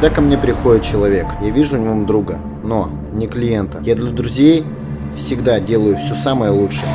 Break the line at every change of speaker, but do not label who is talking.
Когда ко мне приходит человек, я вижу в нем друга, но не клиента. Я для друзей всегда делаю все самое лучшее.